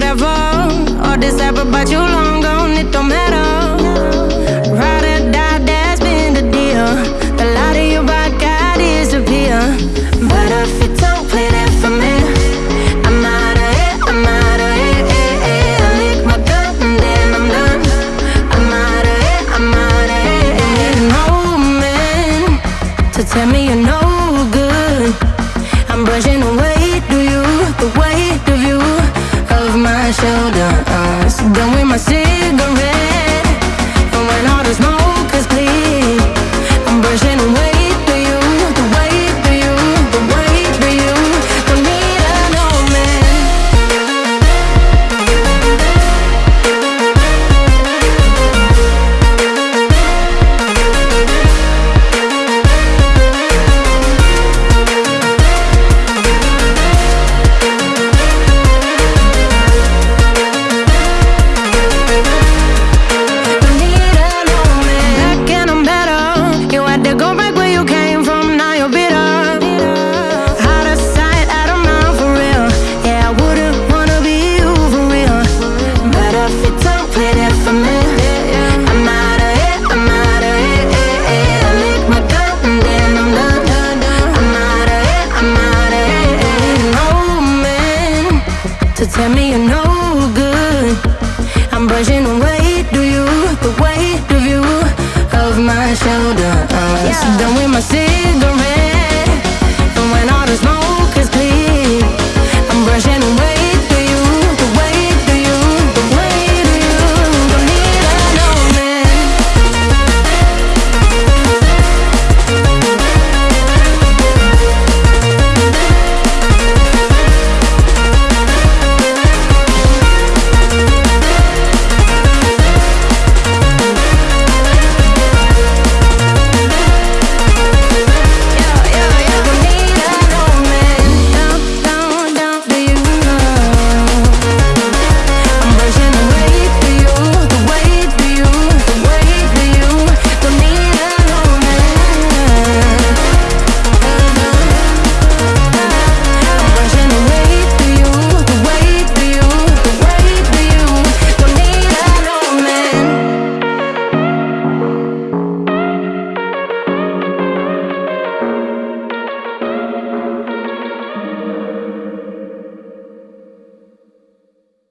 whatever. All this ever but, you long gone, it don't matter. Ride or die, that's been the deal. The light of your. But if you don't for me, I'm out of I'm out of my then I'm done. I'm out of I'm out of no man to tell me you're no good. I'm brushing away, do you the way? shoulder uh, us Done with my sin if you don't play I'm out of here, I'm out of here I lick my gun and then I'm done. I'm out of here, I'm out of here No man to tell me you're no good. I'm brushing away, you, the weight of you my shoulder, done with my